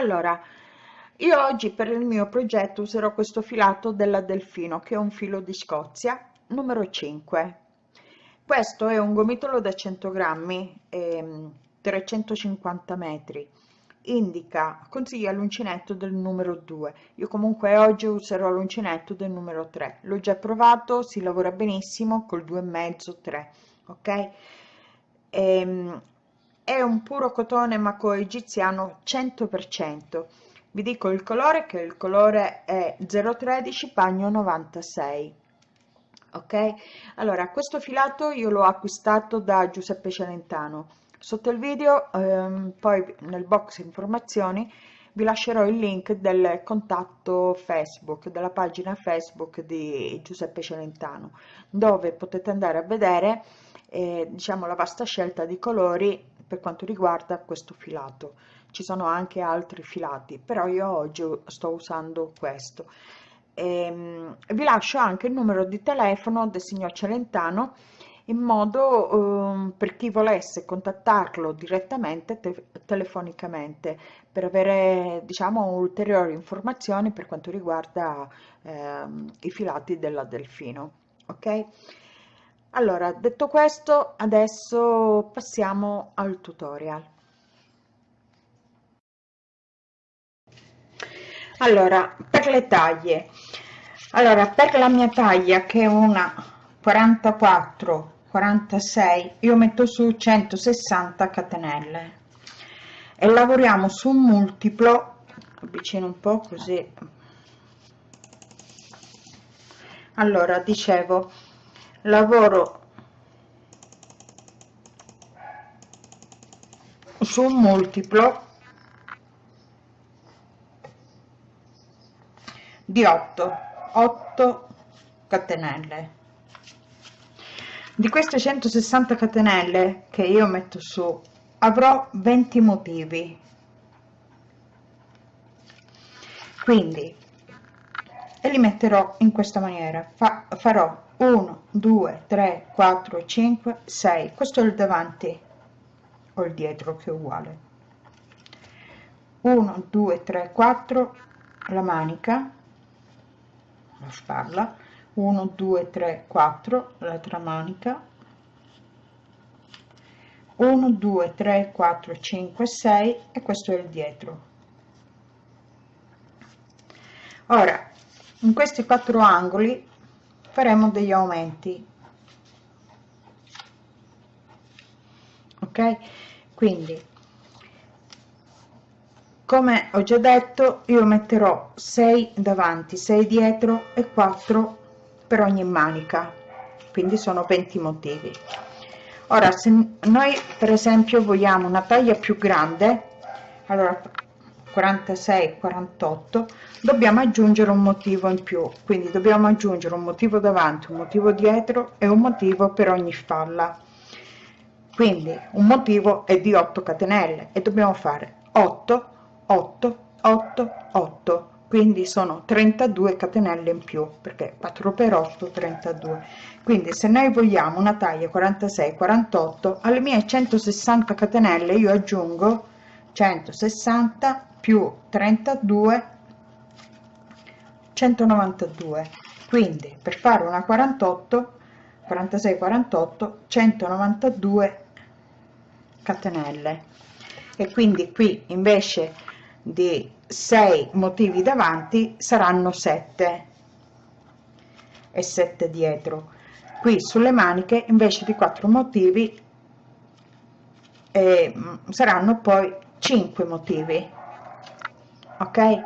allora io oggi per il mio progetto userò questo filato della Delfino che è un filo di Scozia numero 5 questo è un gomitolo da 100 grammi e 350 metri. Indica consiglia l'uncinetto del numero 2 io comunque oggi userò l'uncinetto del numero 3 l'ho già provato si lavora benissimo col 2,5 3 ok? Ehm, è un puro cotone maco egiziano 100% vi dico il colore che il colore è 013 pagno 96 ok? Allora questo filato io l'ho acquistato da giuseppe celentano. Sotto il video ehm, poi nel box informazioni vi lascerò il link del contatto facebook della pagina facebook di giuseppe celentano dove potete andare a vedere eh, diciamo la vasta scelta di colori per quanto riguarda questo filato. Ci sono anche altri filati però io oggi sto usando questo. E, ehm, vi lascio anche il numero di telefono del signor Celentano in modo um, per chi volesse contattarlo direttamente te telefonicamente per avere diciamo ulteriori informazioni per quanto riguarda eh, i filati della Delfino ok allora detto questo adesso passiamo al tutorial. Allora per le taglie. Allora per la mia taglia che è una 44 46 io metto su 160 catenelle. E lavoriamo su un multiplo avvicino un po così. Allora dicevo lavoro su un multiplo di 8 8 catenelle. Di queste 160 catenelle che io metto su avrò 20 motivi. Quindi e li metterò in questa maniera. Fa, farò 1 2 3 4 5 6 questo è il davanti o il dietro che è uguale. 1 2 3 4 la manica la spalla 1 2 3 4 l'altra manica. 1 2 3 4 5 6 e questo è il dietro. Ora in questi quattro angoli faremo degli aumenti. Ok? Quindi come ho già detto io metterò 6 davanti 6 dietro e 4 per ogni manica. Quindi sono 20 motivi. Ora se noi per esempio vogliamo una taglia più grande allora 46 48 dobbiamo aggiungere un motivo in più. Quindi dobbiamo aggiungere un motivo davanti un motivo dietro e un motivo per ogni spalla quindi un motivo è di 8 catenelle e dobbiamo fare 8 8 8 8 quindi sono 32 catenelle in più perché 4 per 8 32 quindi se noi vogliamo una taglia 46 48 alle mie 160 catenelle io aggiungo 160 più 32 192 quindi per fare una 48 46 48 192 catenelle. E quindi qui invece di 6 motivi davanti saranno 7 e 7 dietro. Qui sulle maniche invece di 4 motivi eh, saranno poi 5 motivi ok?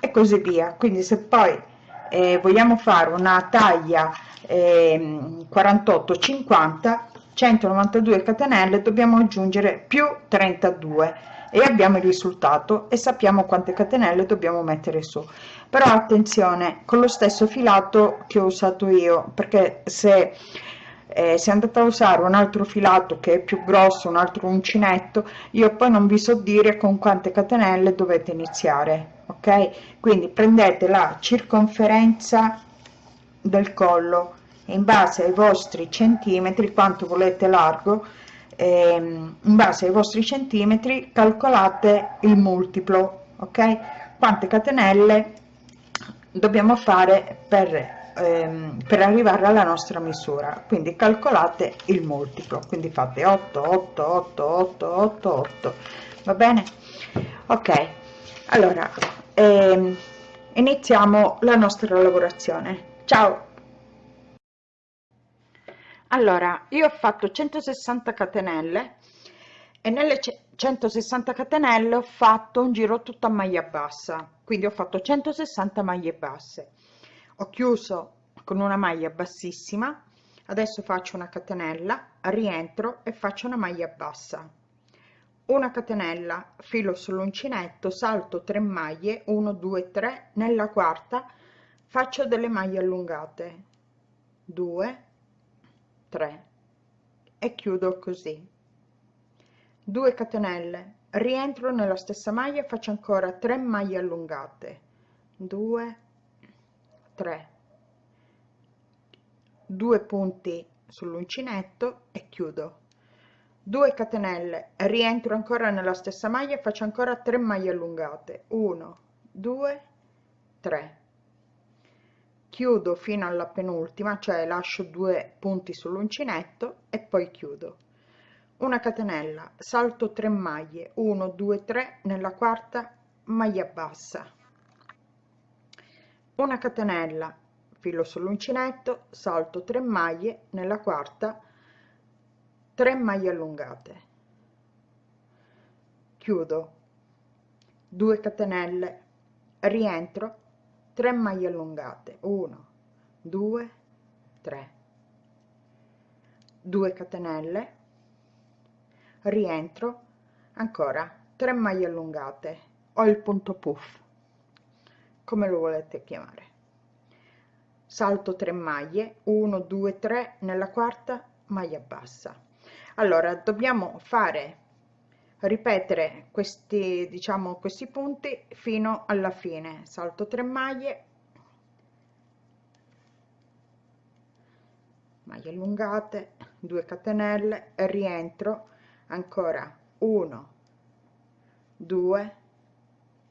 E così via. Quindi se poi eh, vogliamo fare una taglia eh, 48 50 192 catenelle dobbiamo aggiungere più 32 e abbiamo il risultato e sappiamo quante catenelle dobbiamo mettere su. Però attenzione con lo stesso filato che ho usato io perché se eh, se andate a usare un altro filato che è più grosso un altro uncinetto io poi non vi so dire con quante catenelle dovete iniziare ok? Quindi prendete la circonferenza del collo in base ai vostri centimetri quanto volete largo ehm, in base ai vostri centimetri calcolate il multiplo ok? Quante catenelle dobbiamo fare per ehm, per arrivare alla nostra misura. Quindi calcolate il multiplo quindi fate 8 8 8 8 8 8 va bene? Ok. Allora ehm, iniziamo la nostra lavorazione. Ciao. Allora io ho fatto 160 catenelle e nelle 160 catenelle ho fatto un giro tutto a maglia bassa. Quindi ho fatto 160 maglie basse ho chiuso con una maglia bassissima adesso faccio una catenella rientro e faccio una maglia bassa. Una catenella filo sull'uncinetto salto 3 maglie 1 2 3 nella quarta faccio delle maglie allungate. 2 3 e chiudo così. 2 catenelle rientro nella stessa maglia faccio ancora 3 maglie allungate. 2 3 2 punti sull'uncinetto e chiudo. 2 catenelle rientro ancora nella stessa maglia faccio ancora 3 maglie allungate. 1 2 3 chiudo fino alla penultima cioè lascio due punti sull'uncinetto e poi chiudo. Una catenella salto 3 maglie. 1 2 3 nella quarta maglia bassa una catenella filo sull'uncinetto salto 3 maglie nella quarta 3 maglie allungate. Chiudo. 2 catenelle rientro 3 maglie allungate. 1 2 3 2 catenelle rientro ancora 3 maglie allungate. Ho il punto puff come lo volete chiamare. Salto 3 maglie 1 2 3 nella quarta maglia bassa. Allora dobbiamo fare ripetere questi diciamo questi punti fino alla fine. Salto 3 maglie. Maglie allungate 2 catenelle rientro ancora 1 2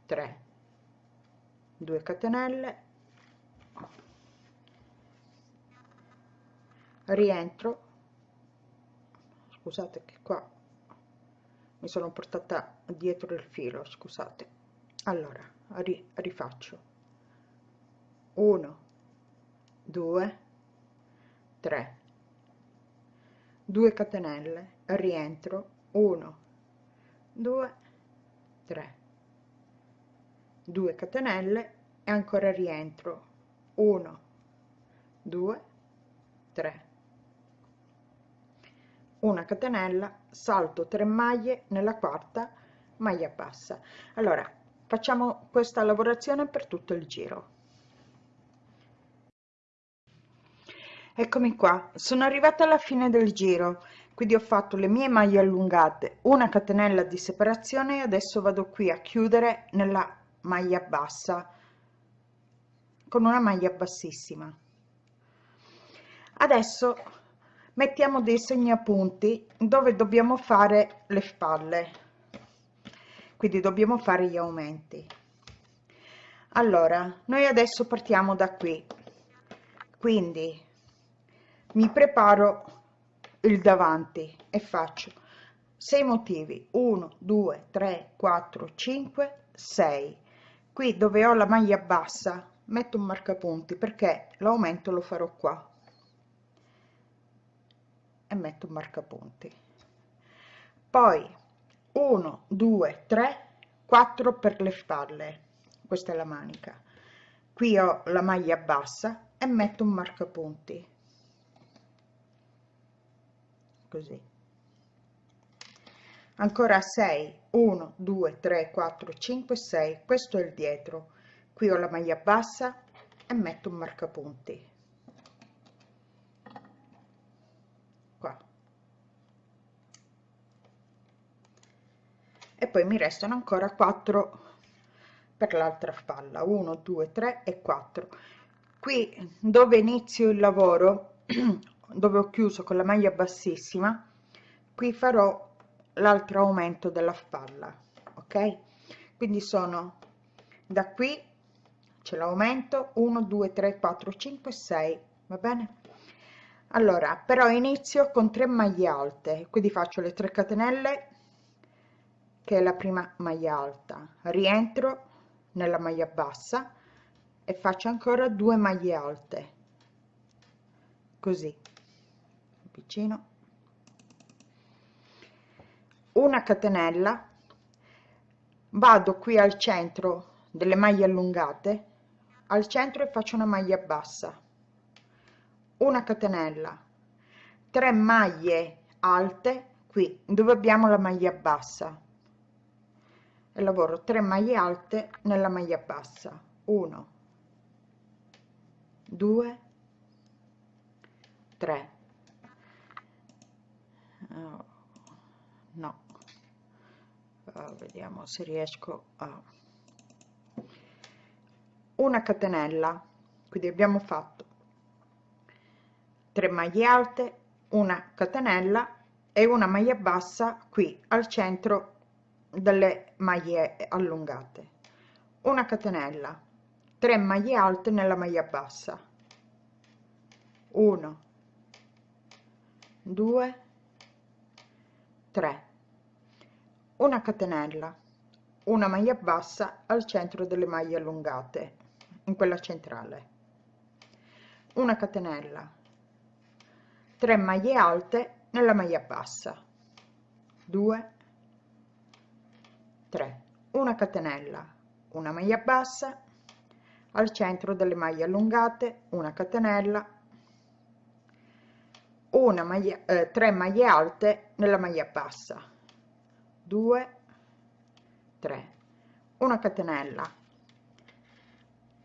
3 2 catenelle. Rientro. Scusate che qua mi sono portata dietro il filo scusate. Allora ri, rifaccio. 1 2 3 2 catenelle rientro. 1 2 3 2 catenelle e ancora rientro. 1 2 3 una catenella salto 3 maglie nella quarta maglia bassa. Allora facciamo questa lavorazione per tutto il giro. Eccomi qua sono arrivata alla fine del giro quindi ho fatto le mie maglie allungate una catenella di separazione e adesso vado qui a chiudere nella maglia bassa con una maglia bassissima. Adesso mettiamo dei segnapunti dove dobbiamo fare le spalle. Quindi dobbiamo fare gli aumenti. Allora noi adesso partiamo da qui. Quindi mi preparo il davanti e faccio 6 motivi. 1 2 3 4 5 6 qui dove ho la maglia bassa metto un marcapunti perché l'aumento lo farò qua. E metto un marcapunti. Poi 1 2 3 4 per le spalle. Questa è la manica. Qui ho la maglia bassa e metto un marcapunti. Così. Ancora 6 1 2 3 4 5 6 questo è il dietro. Qui ho la maglia bassa e metto un marcapunti. Qua. E poi mi restano ancora 4 per l'altra spalla. 1 2 3 e 4 qui dove inizio il lavoro dove ho chiuso con la maglia bassissima qui farò l'altro aumento della spalla ok? Quindi sono da qui c'è l'aumento 1 2 3 4 5 6 va bene? Allora però inizio con 3 maglie alte quindi faccio le 3 catenelle che è la prima maglia alta. Rientro nella maglia bassa e faccio ancora due maglie alte. Così vicino una catenella vado qui al centro delle maglie allungate al centro e faccio una maglia bassa una catenella 3 maglie alte qui dove abbiamo la maglia bassa e lavoro 3 maglie alte nella maglia bassa 1 2 3 oh, no uh, vediamo se riesco a una catenella. Quindi abbiamo fatto 3 maglie alte una catenella e una maglia bassa qui al centro delle maglie allungate. Una catenella 3 maglie alte nella maglia bassa. 1 2 3 una catenella una maglia bassa al centro delle maglie allungate in quella centrale. Una catenella 3 maglie alte nella maglia bassa. 2 3 una catenella una maglia bassa al centro delle maglie allungate una catenella. Una maglia eh, 3 maglie alte nella maglia bassa 2 3 una catenella.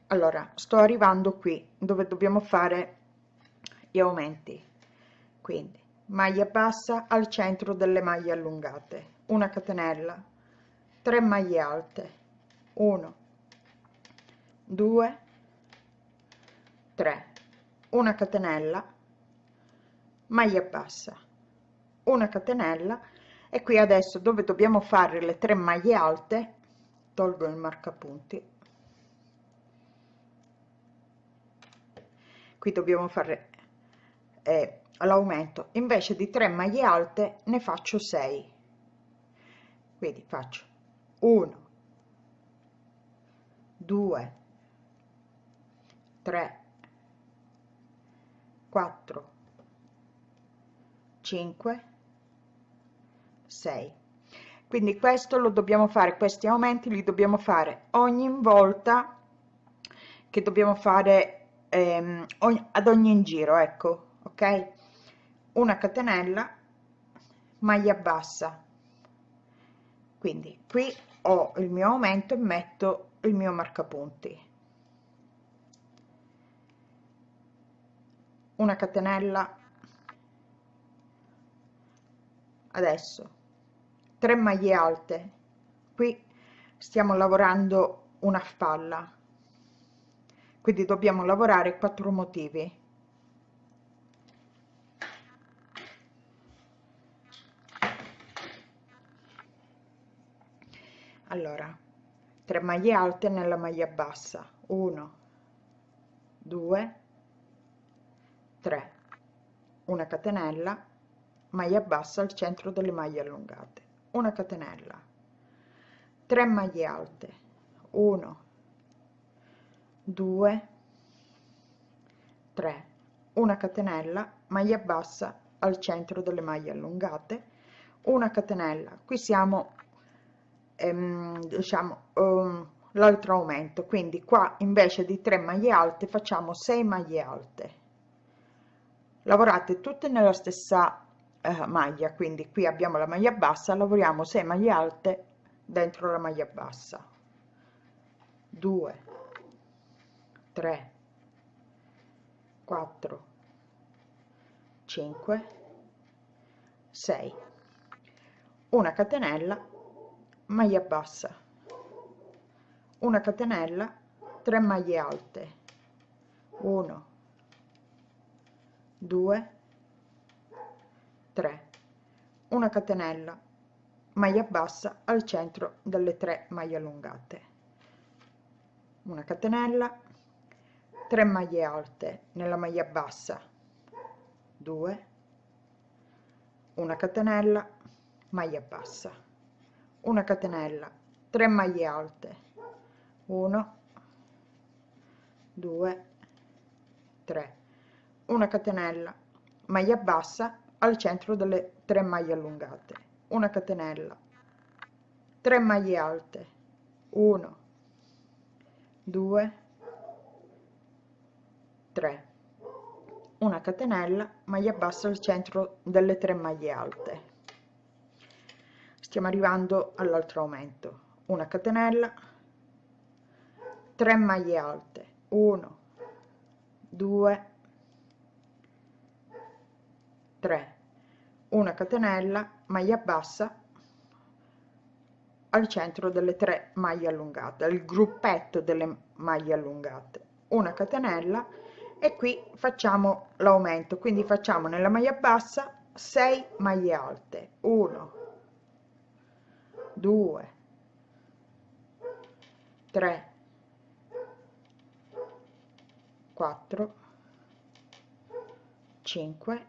Allora sto arrivando qui dove dobbiamo fare gli aumenti. Quindi maglia bassa al centro delle maglie allungate. Una catenella. 3 maglie alte. 1 2 3 una catenella. Maglia bassa. Una catenella e qui adesso dove dobbiamo fare le 3 maglie alte tolgo il marcapunti. Qui dobbiamo fare eh, l'aumento. Invece di 3 maglie alte ne faccio 6 quindi faccio 1 2 3 4 5 6 quindi questo lo dobbiamo fare questi aumenti li dobbiamo fare ogni volta che dobbiamo fare ehm, ad ogni giro ecco ok? Una catenella maglia bassa. Quindi qui ho il mio aumento e metto il mio marcapunti. Una catenella. Adesso 3 maglie alte. Qui stiamo lavorando una spalla. Quindi dobbiamo lavorare quattro motivi. Allora 3 maglie alte nella maglia bassa. 1 2 3 una catenella maglia bassa al centro delle maglie allungate una catenella 3 maglie alte 1 2 3 una catenella maglia bassa al centro delle maglie allungate una catenella. Qui siamo ehm, diciamo um, l'altro aumento. Quindi qua invece di 3 maglie alte facciamo 6 maglie alte. Lavorate tutte nella stessa eh, maglia quindi qui abbiamo la maglia bassa lavoriamo 6 maglie alte dentro la maglia bassa. 2 3 4 5 6 una catenella maglia bassa. Una catenella 3 maglie alte. 1 2 3 una catenella maglia bassa al centro delle tre maglie allungate. Una catenella 3 maglie alte nella maglia bassa. 2 una catenella maglia bassa. Una catenella 3 maglie alte. 1 2 3 una catenella maglia bassa al centro delle tre maglie allungate. Una catenella. 3 maglie alte. 1 2 3 una catenella maglia bassa al centro delle tre maglie alte. Stiamo arrivando all'altro aumento. Una catenella. 3 maglie alte. 1 2 3 una catenella maglia bassa al centro delle tre maglie allungate il gruppetto delle maglie allungate. Una catenella e qui facciamo l'aumento. Quindi facciamo nella maglia bassa 6 maglie alte. 1 2 3 4 5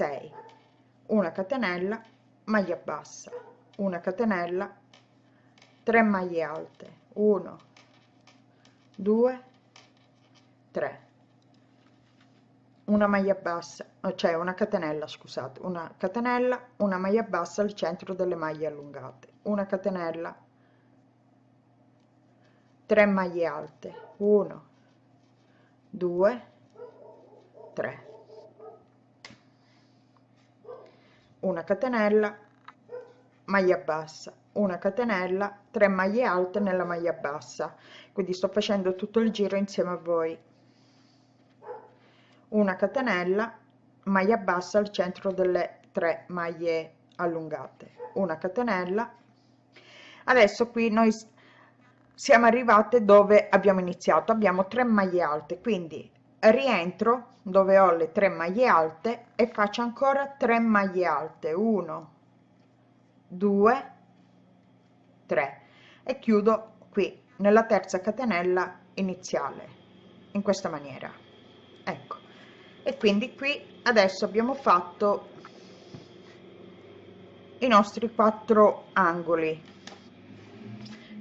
6 una catenella maglia bassa. Una catenella 3 maglie alte. 1 2 3 una maglia bassa cioè una catenella scusate. Una catenella una maglia bassa al centro delle maglie allungate. Una catenella 3 maglie alte. 1 2 3 una catenella maglia bassa una catenella 3 maglie alte nella maglia bassa. Quindi sto facendo tutto il giro insieme a voi. Una catenella maglia bassa al centro delle tre maglie allungate. Una catenella. Adesso qui noi siamo arrivate dove abbiamo iniziato. Abbiamo 3 maglie alte quindi rientro dove ho le tre maglie alte e faccio ancora 3 maglie alte. 1 2 3 e chiudo qui nella terza catenella iniziale in questa maniera. Ecco. E quindi qui adesso abbiamo fatto i nostri quattro angoli.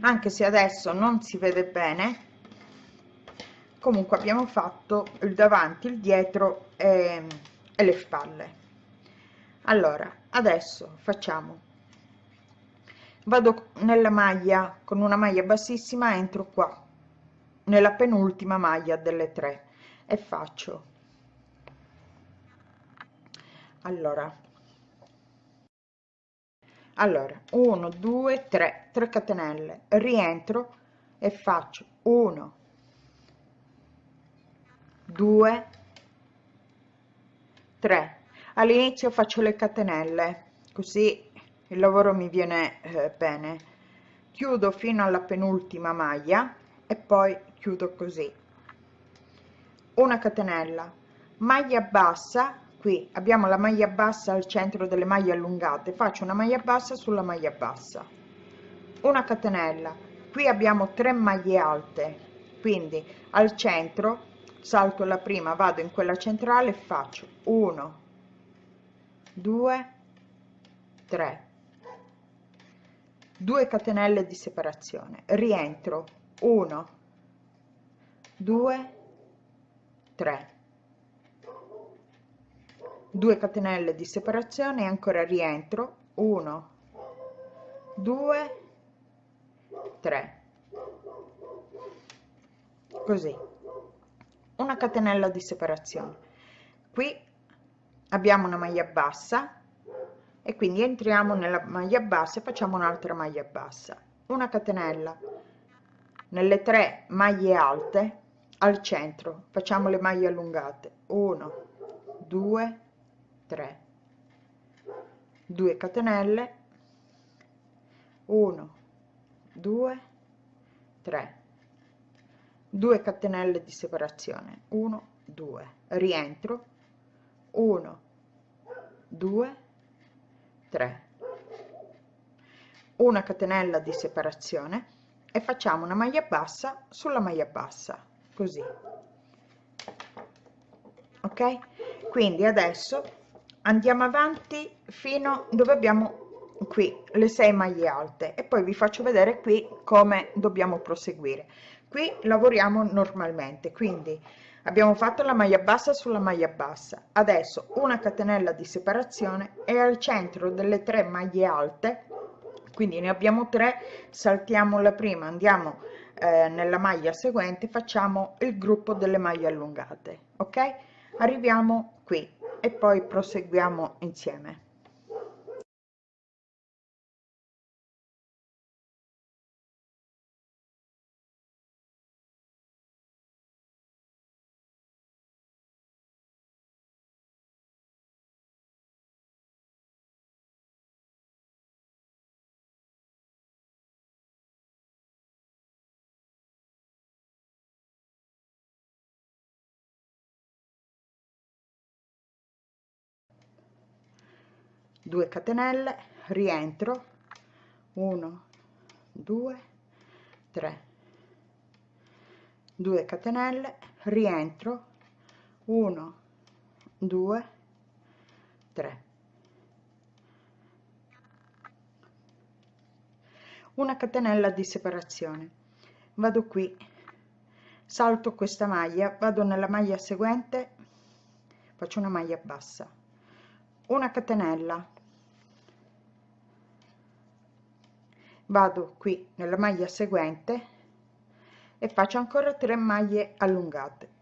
Anche se adesso non si vede bene comunque abbiamo fatto il davanti il dietro e, e le spalle. Allora adesso facciamo. Vado nella maglia con una maglia bassissima entro qua nella penultima maglia delle tre e faccio. Allora. Allora 1 2 3 3 catenelle. Rientro e faccio 1 2 3 all'inizio faccio le catenelle così il lavoro mi viene eh, bene. Chiudo fino alla penultima maglia e poi chiudo così. Una catenella. Maglia bassa qui abbiamo la maglia bassa al centro delle maglie allungate. Faccio una maglia bassa sulla maglia bassa. Una catenella. Qui abbiamo 3 maglie alte. Quindi al centro salto la prima vado in quella centrale faccio 1 2 3 2 catenelle di separazione. Rientro. 1 2 3 2 catenelle di separazione e ancora rientro. 1 2 3 così una catenella di separazione. Qui abbiamo una maglia bassa e quindi entriamo nella maglia bassa e facciamo un'altra maglia bassa. Una catenella nelle tre maglie alte al centro facciamo le maglie allungate. 1 2 3 2 catenelle. 1 2 3 2 catenelle di separazione. 1 2 rientro. 1 2 3 una catenella di separazione e facciamo una maglia bassa sulla maglia bassa così. Ok? Quindi adesso andiamo avanti fino dove abbiamo qui le 6 maglie alte e poi vi faccio vedere qui come dobbiamo proseguire qui lavoriamo normalmente quindi abbiamo fatto la maglia bassa sulla maglia bassa. Adesso una catenella di separazione e al centro delle tre maglie alte quindi ne abbiamo tre saltiamo la prima andiamo eh, nella maglia seguente facciamo il gruppo delle maglie allungate ok? Arriviamo qui e poi proseguiamo insieme due catenelle rientro 1 2 3 2 catenelle rientro 1 2 3 una catenella di separazione. Vado qui. Salto questa maglia. Vado nella maglia seguente. Faccio una maglia bassa. Una catenella vado qui nella maglia seguente e faccio ancora 3 maglie allungate.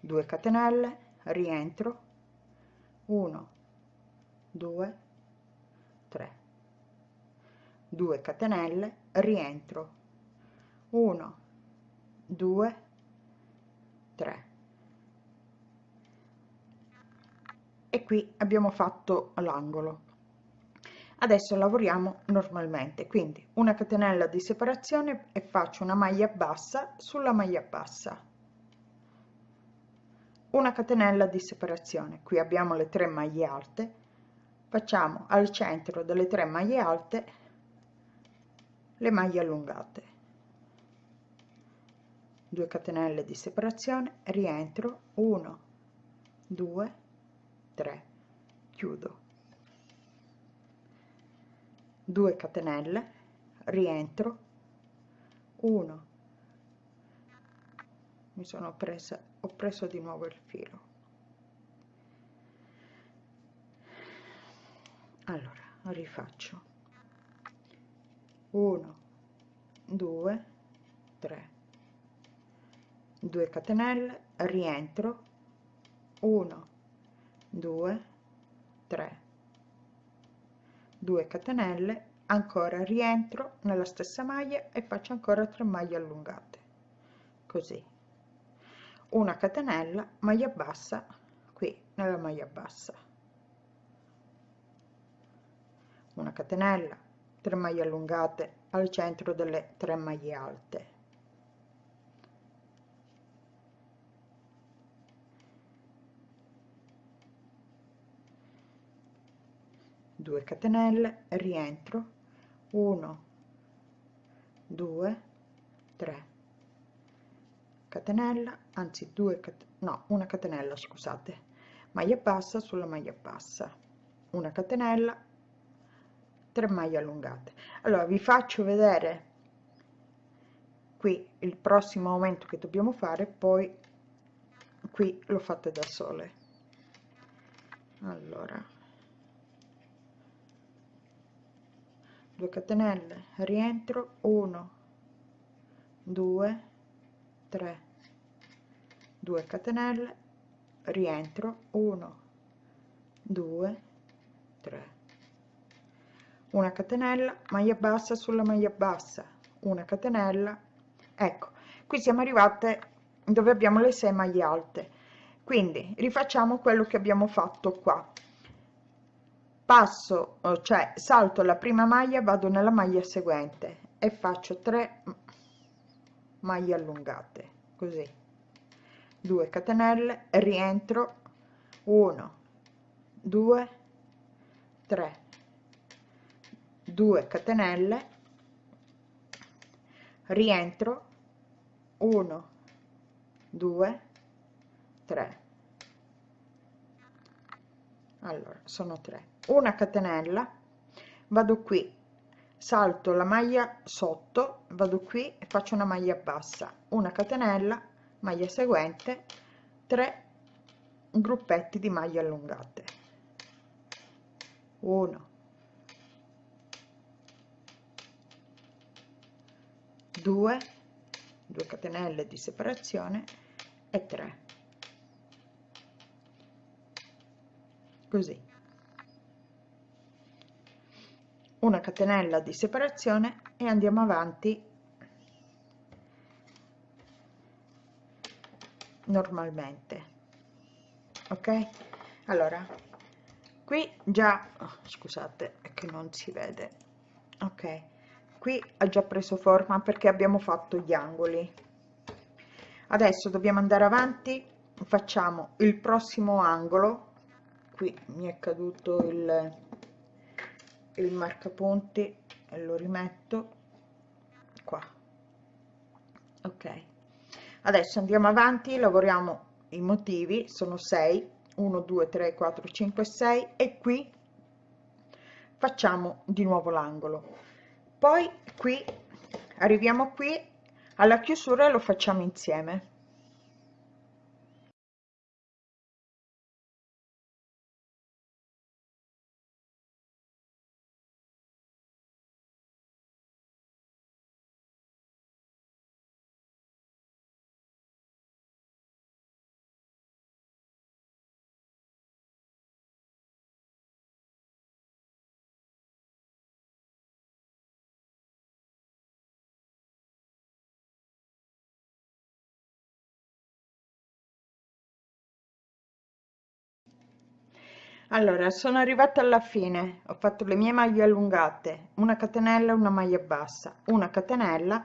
2 catenelle rientro. 1 2 3 2 catenelle rientro. 1 2 3 e qui abbiamo fatto l'angolo adesso lavoriamo normalmente quindi una catenella di separazione e faccio una maglia bassa sulla maglia bassa. Una catenella di separazione qui abbiamo le tre maglie alte facciamo al centro delle tre maglie alte le maglie allungate. 2 catenelle di separazione rientro 1 2 3 chiudo 2 catenelle rientro 1 mi sono presa ho preso di nuovo il filo. Allora rifaccio. 1 2 3 2 catenelle rientro. 1 2 3 2 catenelle ancora rientro nella stessa maglia e faccio ancora 3 maglie allungate. Così. Una catenella maglia bassa qui nella maglia bassa. Una catenella 3 maglie allungate al centro delle 3 maglie alte 2 catenelle rientro 1 2 3 catenella anzi 2 no una catenella scusate. Maglia bassa sulla maglia bassa. Una catenella 3 maglie allungate. Allora vi faccio vedere qui il prossimo aumento che dobbiamo fare poi qui lo fate da sole. Allora 2 catenelle rientro 1 2 3 2 catenelle rientro 1 2 3 una catenella maglia bassa sulla maglia bassa. Una catenella ecco qui siamo arrivate dove abbiamo le 6 maglie alte. Quindi rifacciamo quello che abbiamo fatto qua passo cioè salto la prima maglia vado nella maglia seguente e faccio 3 maglie allungate così. 2 catenelle rientro. 1 2 3 2 catenelle rientro. 1 2 3 allora sono 3 una catenella vado qui salto la maglia sotto vado qui e faccio una maglia bassa una catenella maglia seguente 3 gruppetti di maglie allungate. 1 2 2 catenelle di separazione e 3 così una catenella di separazione e andiamo avanti normalmente. Ok? Allora qui già oh, scusate che non si vede. Ok qui ha già preso forma perché abbiamo fatto gli angoli. Adesso dobbiamo andare avanti facciamo il prossimo angolo. Qui mi è caduto il il marcapunti e lo rimetto qua. Ok. Adesso andiamo avanti lavoriamo i motivi sono 6 1 2 3 4 5 6 e qui facciamo di nuovo l'angolo. Poi qui arriviamo qui alla chiusura e lo facciamo insieme allora sono arrivata alla fine. Ho fatto le mie maglie allungate una catenella una maglia bassa. Una catenella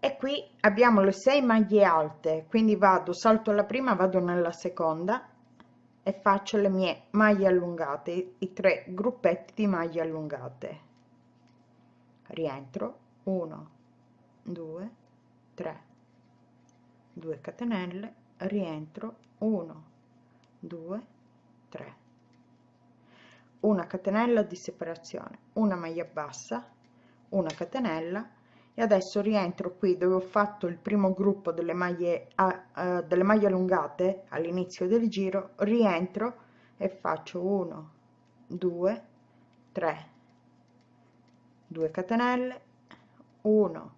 e qui abbiamo le 6 maglie alte. Quindi vado salto la prima vado nella seconda e faccio le mie maglie allungate i tre gruppetti di maglie allungate. Rientro. 1 2 3 2 catenelle. Rientro. 1 2 3 una catenella di separazione una maglia bassa una catenella e adesso rientro qui dove ho fatto il primo gruppo delle maglie a, uh, delle maglie allungate all'inizio del giro rientro e faccio 1 2 3 2 catenelle 1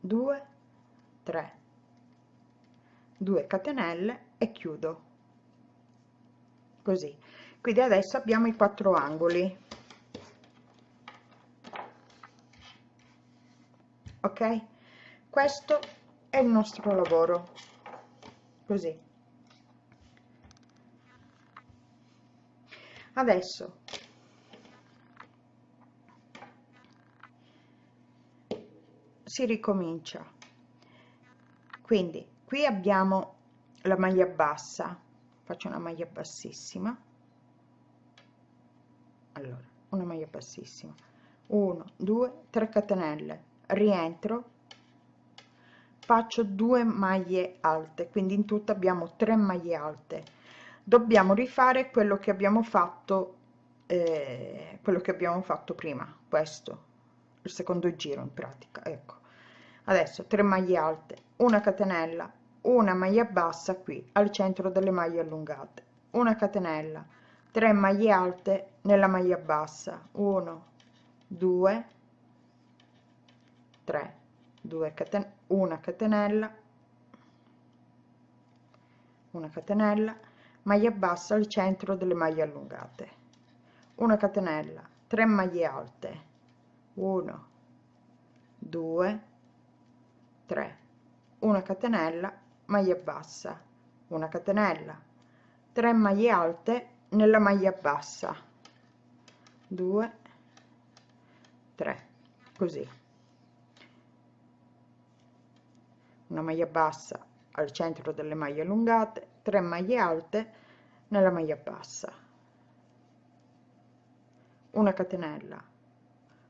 2 3 2 catenelle e chiudo così. Quindi adesso abbiamo i quattro angoli. Ok? Questo è il nostro lavoro. Così. Adesso. Si ricomincia. Quindi qui abbiamo la maglia bassa faccio una maglia bassissima. Allora una maglia bassissima. 1 2 3 catenelle. Rientro. Faccio due maglie alte quindi in tutto abbiamo 3 maglie alte. Dobbiamo rifare quello che abbiamo fatto eh, quello che abbiamo fatto prima questo il secondo giro in pratica ecco. Adesso 3 maglie alte una catenella una maglia bassa qui al centro delle maglie allungate. Una catenella 3 maglie alte nella maglia bassa. 1 2 3 2 caten una catenella una catenella maglia bassa al centro delle maglie allungate. Una catenella 3 maglie alte. 1 2 3 una catenella maglia bassa una catenella 3 maglie alte nella maglia bassa 2 3 così. Una maglia bassa al centro delle maglie allungate 3 maglie alte nella maglia bassa. Una catenella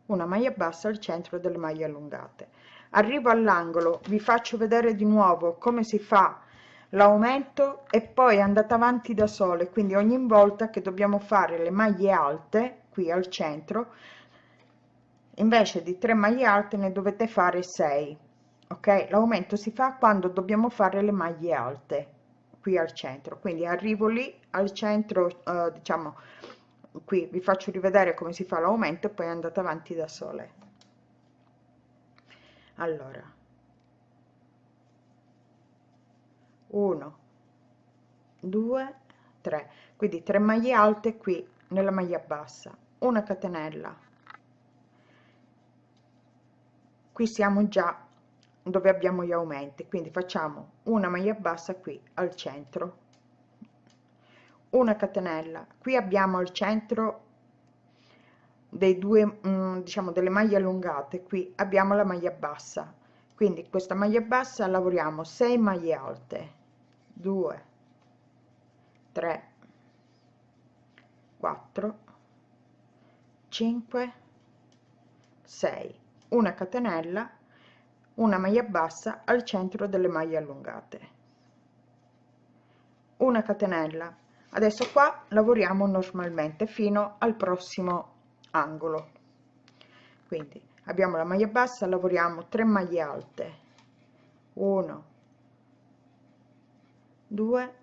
una maglia bassa al centro delle maglie allungate arrivo all'angolo vi faccio vedere di nuovo come si fa. L'aumento e poi andate avanti da sole quindi ogni volta che dobbiamo fare le maglie alte qui al centro invece di 3 maglie alte ne dovete fare 6 ok? L'aumento si fa quando dobbiamo fare le maglie alte qui al centro. Quindi arrivo lì al centro eh, diciamo qui vi faccio rivedere come si fa l'aumento e poi andate avanti da sole allora. 1 2 3 quindi 3 maglie alte qui nella maglia bassa. Una catenella. Qui siamo già dove abbiamo gli aumenti. Quindi facciamo una maglia bassa qui al centro. Una catenella. Qui abbiamo al centro dei due mm, diciamo delle maglie allungate. Qui abbiamo la maglia bassa. Quindi questa maglia bassa lavoriamo 6 maglie alte. 2 3 4 5 6 una catenella una maglia bassa al centro delle maglie allungate. Una catenella. Adesso qua lavoriamo normalmente fino al prossimo angolo. Quindi abbiamo la maglia bassa lavoriamo 3 maglie alte. 1 2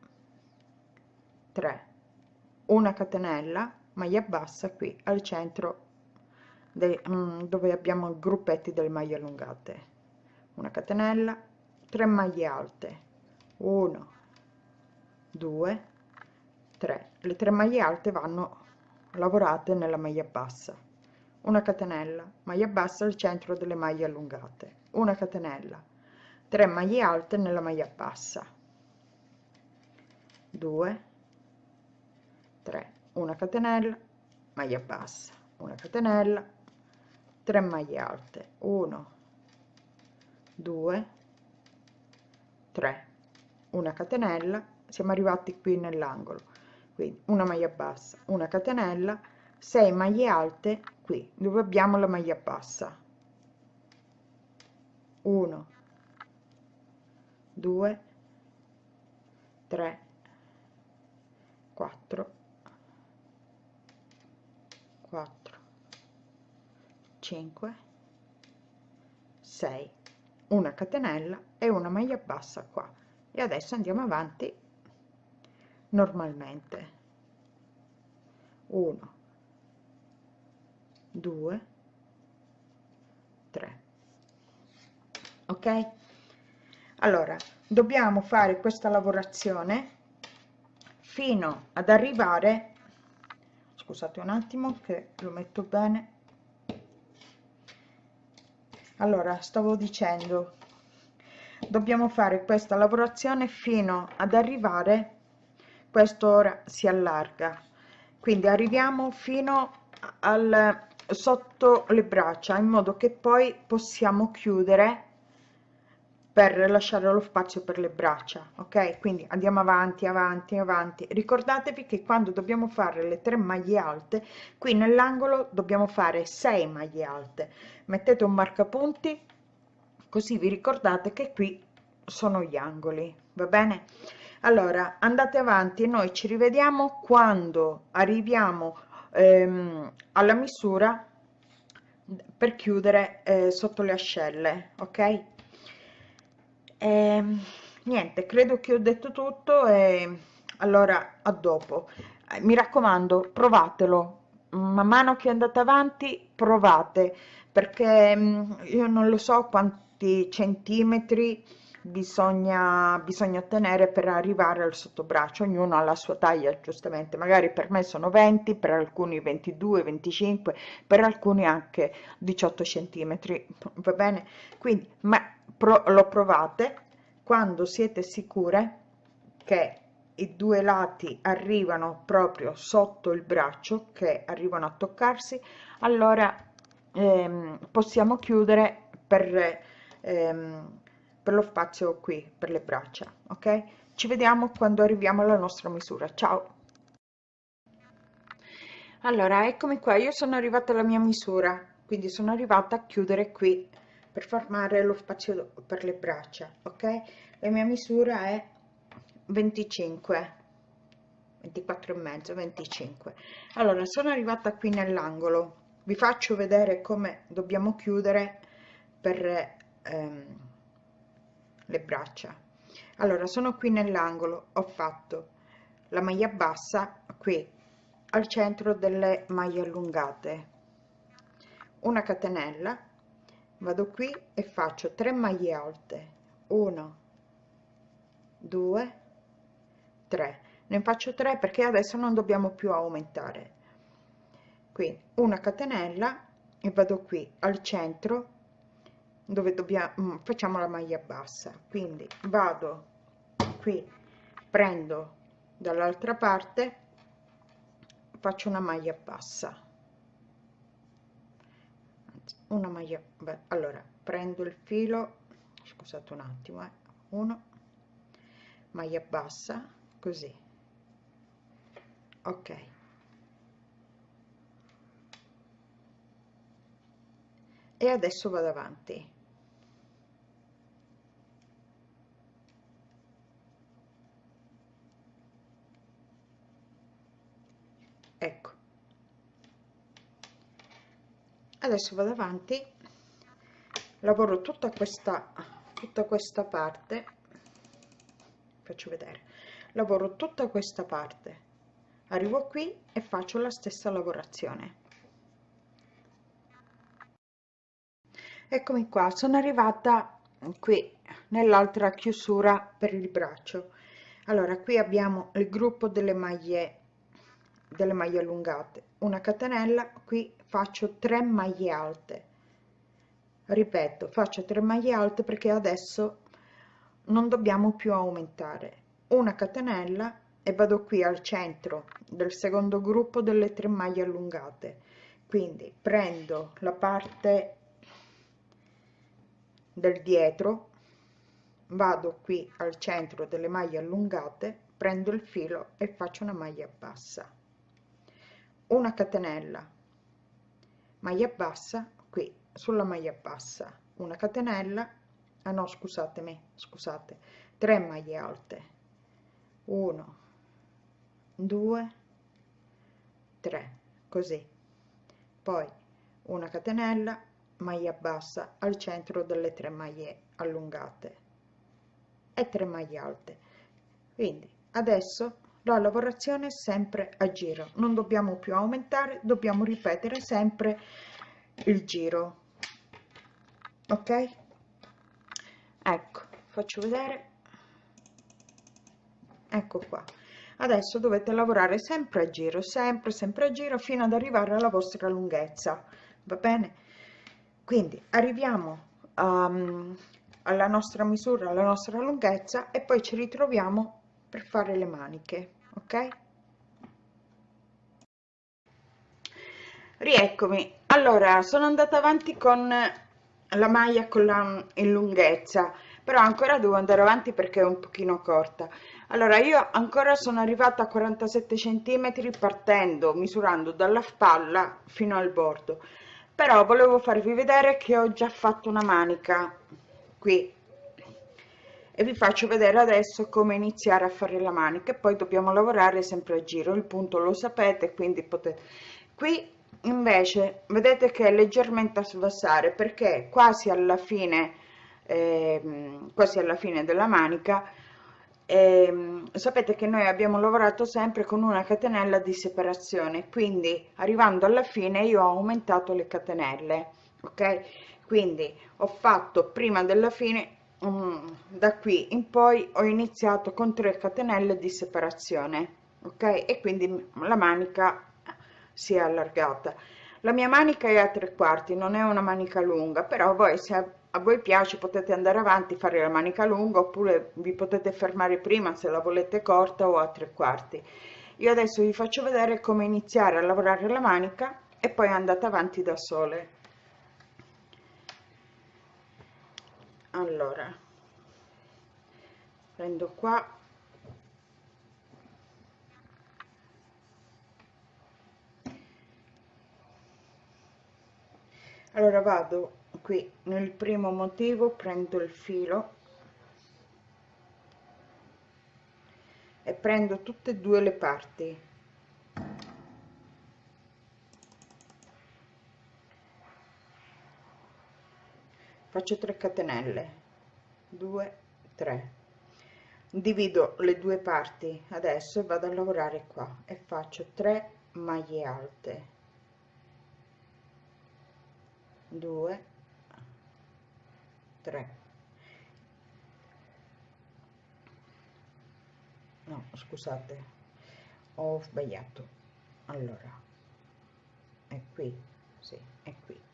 3 una catenella maglia bassa qui al centro de, mm, dove abbiamo i gruppetti delle maglie allungate. Una catenella 3 maglie alte. 1 2 3 le 3 maglie alte vanno lavorate nella maglia bassa. Una catenella maglia bassa al centro delle maglie allungate. Una catenella 3 maglie alte nella maglia bassa. 2 3 una catenella maglia bassa. Una catenella 3 maglie alte. 1 2 3 una catenella. Siamo arrivati qui nell'angolo quindi una maglia bassa una catenella 6 maglie alte qui dove abbiamo la maglia bassa? 1 2 3 4 4 5 6 una catenella e una maglia bassa qua. E adesso andiamo avanti normalmente. 1 2 3 ok? Allora dobbiamo fare questa lavorazione fino ad arrivare scusate un attimo che lo metto bene. Allora stavo dicendo dobbiamo fare questa lavorazione fino ad arrivare quest'ora si allarga. Quindi arriviamo fino al sotto le braccia in modo che poi possiamo chiudere per lasciare lo spazio per le braccia ok? Quindi andiamo avanti avanti avanti. Ricordatevi che quando dobbiamo fare le tre maglie alte qui nell'angolo dobbiamo fare 6 maglie alte. Mettete un marcapunti così vi ricordate che qui sono gli angoli va bene allora andate avanti noi ci rivediamo quando arriviamo ehm, alla misura per chiudere eh, sotto le ascelle ok? E, niente credo che ho detto tutto e allora a dopo. Mi raccomando provatelo. Man mano che andate avanti provate perché mm, io non lo so quanti centimetri bisogna bisogna ottenere per arrivare al sottobraccio. Ognuno ha la sua taglia giustamente. Magari per me sono 20 per alcuni 22 25 per alcuni anche 18 centimetri. Va bene? Quindi ma pro, lo provate quando siete sicure che i due lati arrivano proprio sotto il braccio che arrivano a toccarsi. Allora ehm, possiamo chiudere per ehm, per lo spazio qui per le braccia ok? Ci vediamo quando arriviamo alla nostra misura. Ciao! Allora eccomi qua. Io sono arrivata alla mia misura quindi sono arrivata a chiudere qui per formare lo spazio per le braccia ok? La mia misura è 25 24 e mezzo 25 allora sono arrivata qui nell'angolo. Vi faccio vedere come dobbiamo chiudere per ehm, le braccia. Allora sono qui nell'angolo ho fatto la maglia bassa qui al centro delle maglie allungate. Una catenella vado qui e faccio 3 maglie alte. 1 2 3 ne faccio 3 perché adesso non dobbiamo più aumentare. Qui una catenella e vado qui al centro dove dobbiamo mm, facciamo la maglia bassa. Quindi vado qui prendo dall'altra parte faccio una maglia bassa. Una maglia beh, allora prendo il filo scusate un attimo eh, uno maglia bassa così. Ok. E adesso vado avanti ecco. Adesso vado avanti. Lavoro tutta questa tutta questa parte. Faccio vedere. Lavoro tutta questa parte. Arrivo qui e faccio la stessa lavorazione. Eccomi qua. Sono arrivata qui nell'altra chiusura per il braccio. Allora qui abbiamo il gruppo delle maglie delle maglie allungate. Una catenella qui faccio 3 maglie alte. Ripeto faccio 3 maglie alte perché adesso non dobbiamo più aumentare. Una catenella e vado qui al centro del secondo gruppo delle 3 maglie allungate. Quindi prendo la parte del dietro vado qui al centro delle maglie allungate prendo il filo e faccio una maglia bassa una catenella. Maglia bassa qui sulla maglia bassa una catenella. Ah no scusatemi scusate 3 maglie alte. 1 2 3 così. Poi una catenella maglia bassa al centro delle tre maglie allungate. E 3 maglie alte. Quindi adesso la lavorazione è sempre a giro. Non dobbiamo più aumentare dobbiamo ripetere sempre il giro. Ok? Ecco faccio vedere. Ecco qua. Adesso dovete lavorare sempre a giro sempre sempre a giro fino ad arrivare alla vostra lunghezza. Va bene? Quindi arriviamo um, alla nostra misura alla nostra lunghezza e poi ci ritroviamo per fare le maniche ok? Rieccomi. Allora sono andata avanti con la maglia con la in lunghezza però ancora devo andare avanti perché è un pochino corta. Allora io ancora sono arrivata a 47 centimetri partendo misurando dalla spalla fino al bordo. Però volevo farvi vedere che ho già fatto una manica qui e vi faccio vedere adesso come iniziare a fare la manica. Poi dobbiamo lavorare sempre a giro. Il punto lo sapete quindi potete qui invece vedete che è leggermente a svassare perché quasi alla fine eh, quasi alla fine della manica eh, sapete che noi abbiamo lavorato sempre con una catenella di separazione. Quindi arrivando alla fine io ho aumentato le catenelle ok? Quindi ho fatto prima della fine um, da qui in poi ho iniziato con 3 catenelle di separazione ok? E quindi la manica si è allargata. La mia manica è a tre quarti non è una manica lunga però voi se a voi piace potete andare avanti fare la manica lunga oppure vi potete fermare prima se la volete corta o a tre quarti. Io adesso vi faccio vedere come iniziare a lavorare la manica e poi andate avanti da sole allora prendo qua. Allora vado qui. Nel primo motivo prendo il filo e prendo tutte e due le parti faccio 3 catenelle. 2 3 divido le due parti. Adesso vado a lavorare qua e faccio 3 maglie alte. 2 3 no scusate ho sbagliato. Allora è qui sì è qui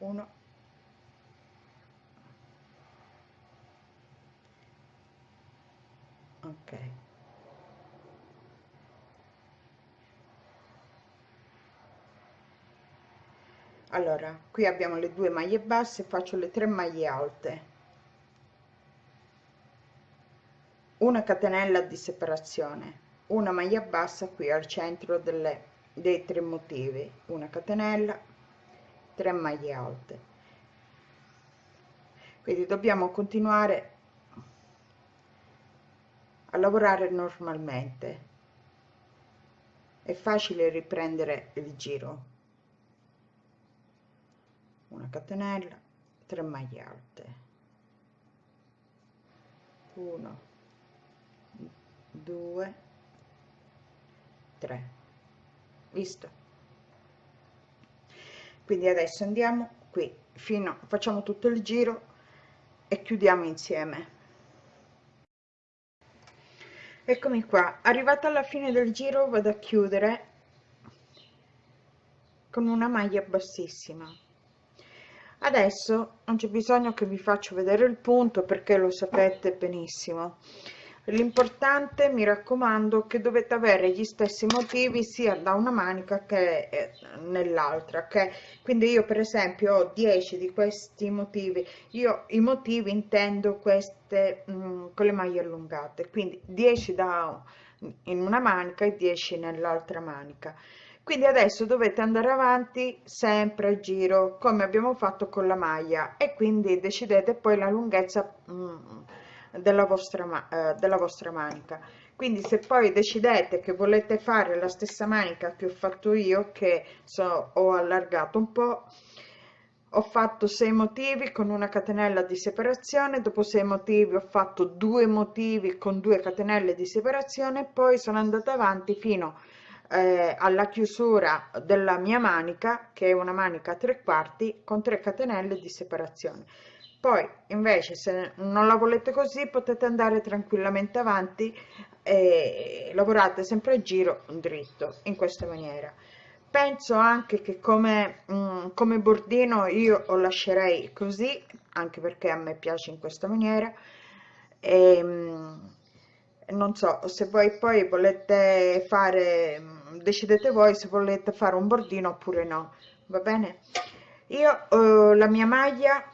1 ok. Allora qui abbiamo le due maglie basse faccio le tre maglie alte. Una catenella di separazione una maglia bassa qui al centro delle, dei tre motivi. Una catenella 3 maglie alte. Quindi dobbiamo continuare a lavorare normalmente. È facile riprendere il giro. Una catenella 3 maglie alte. 1 2 3 visto quindi adesso andiamo qui fino facciamo tutto il giro e chiudiamo insieme. Eccomi qua. Arrivata alla fine del giro vado a chiudere con una maglia bassissima. Adesso non c'è bisogno che vi faccio vedere il punto perché lo sapete benissimo l'importante mi raccomando che dovete avere gli stessi motivi sia da una manica che eh, nell'altra ok? Quindi io per esempio ho 10 di questi motivi. Io i motivi intendo queste mh, mm, con le maglie allungate. Quindi 10 da in una manica e 10 nell'altra manica. Quindi adesso dovete andare avanti sempre a giro come abbiamo fatto con la maglia. E quindi decidete poi la lunghezza mm, della vostra, eh, della vostra manica. Quindi se poi decidete che volete fare la stessa manica che ho fatto io che so, ho allargato un po' ho fatto 6 motivi con una catenella di separazione dopo 6 motivi ho fatto due motivi con due catenelle di separazione poi sono andata avanti fino eh, alla chiusura della mia manica che è una manica a tre quarti con 3 catenelle di separazione poi invece se non la volete così potete andare tranquillamente avanti e lavorate sempre a giro dritto in questa maniera. Penso anche che come, mm, come bordino io lo lascerei così anche perché a me piace in questa maniera. E, mh, non so se voi poi volete fare decidete voi se volete fare un bordino oppure no. Va bene? Io eh, la mia maglia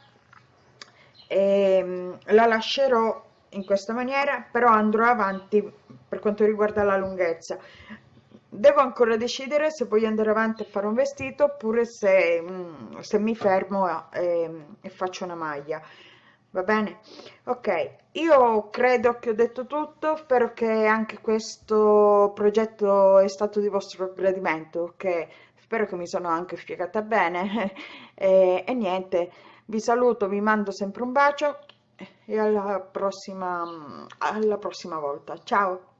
eh, la lascerò in questa maniera però andrò avanti per quanto riguarda la lunghezza. Devo ancora decidere se voglio andare avanti a fare un vestito oppure se, mm, se mi fermo e, e faccio una maglia. Va bene? Ok. Io credo che ho detto tutto spero che anche questo progetto è stato di vostro gradimento ok? Spero che mi sono anche spiegata bene. E, e niente vi saluto vi mando sempre un bacio e alla prossima alla prossima volta. Ciao